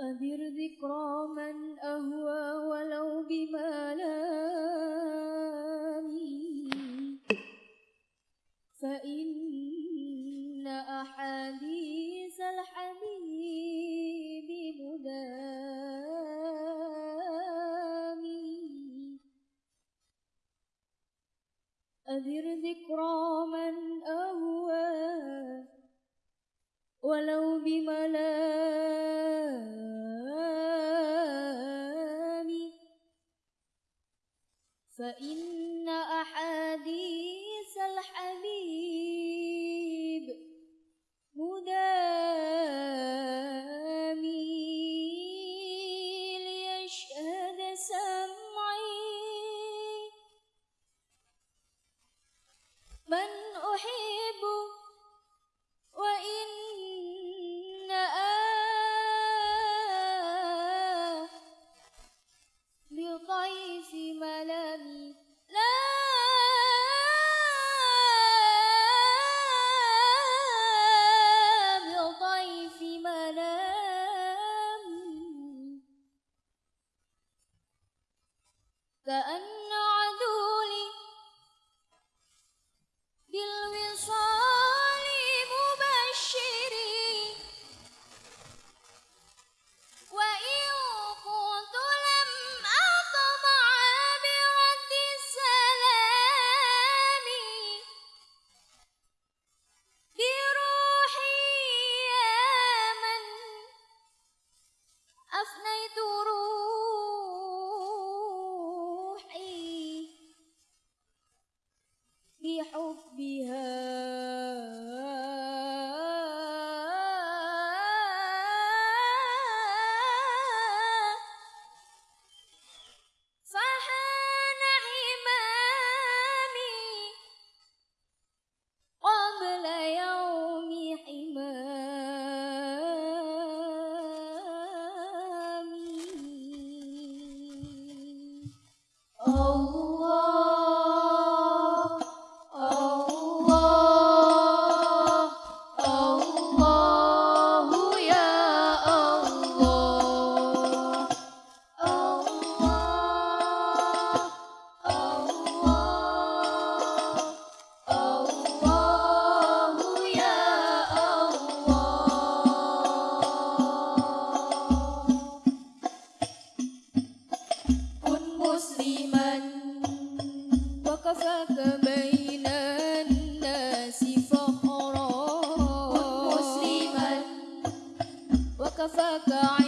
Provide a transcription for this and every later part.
أذر ذكرى من أهوى ولو بملامه فإن أحد أذر ذكرى من أهوى ولو بملامي فإن أحاديث من أحيي ka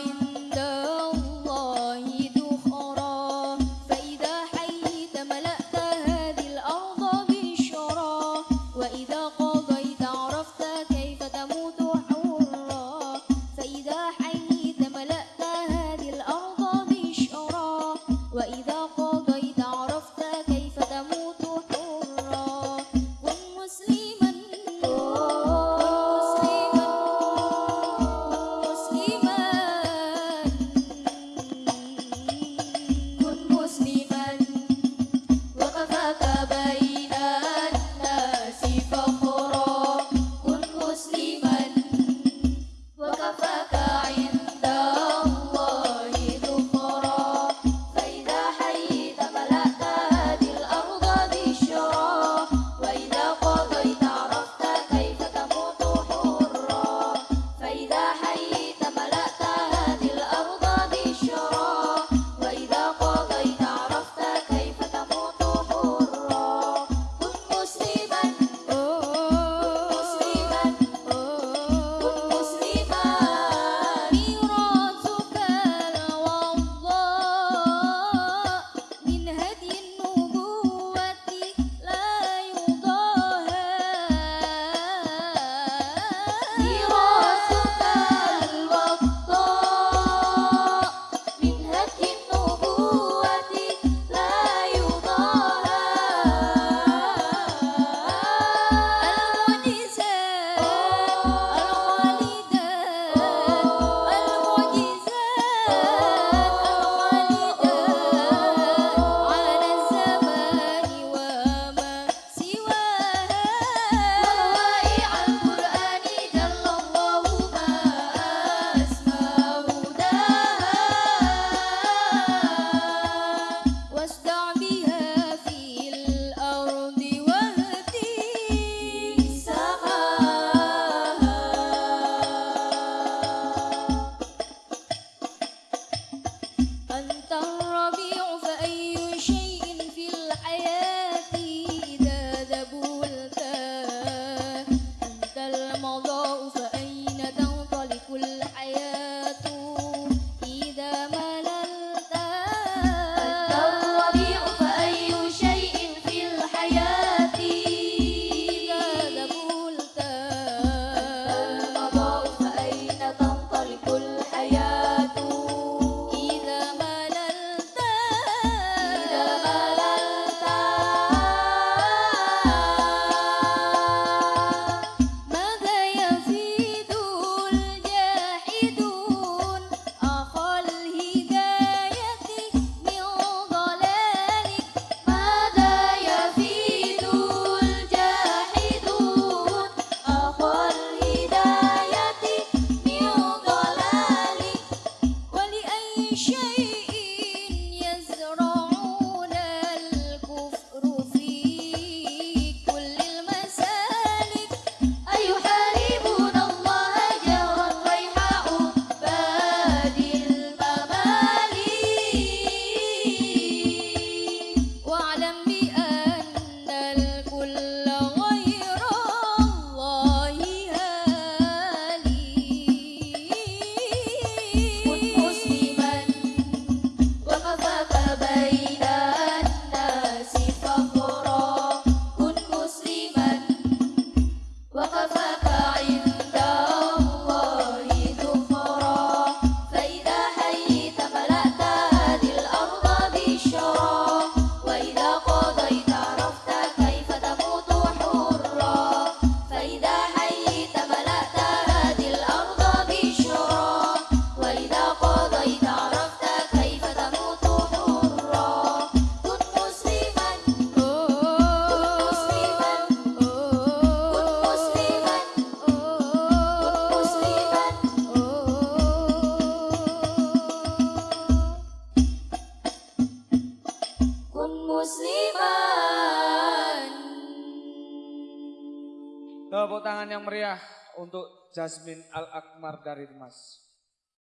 Tepuk tangan yang meriah untuk Jasmine Al Akmar dari Mas.